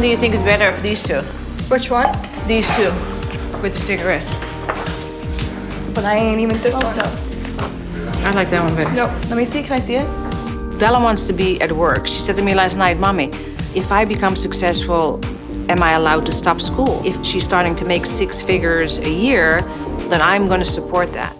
One do you think is better of these two? Which one? These two, with the cigarette. But I ain't even this one. Up. I like that one better. Nope. Let me see. Can I see it? Bella wants to be at work. She said to me last night, Mommy, if I become successful, am I allowed to stop school? If she's starting to make six figures a year, then I'm going to support that.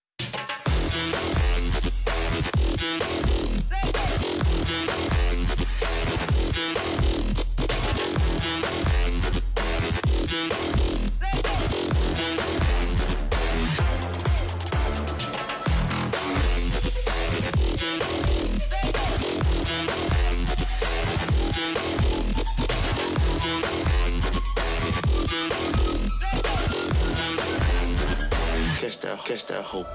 catch that hope.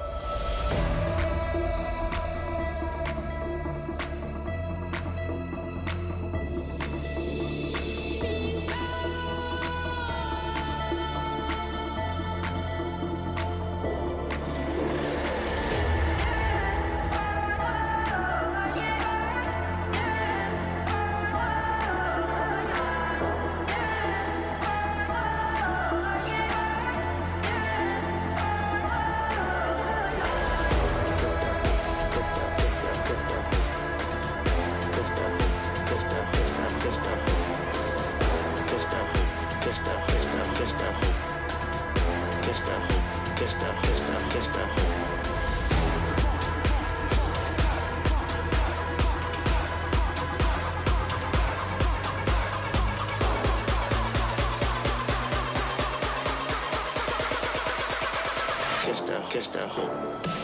Gestapo.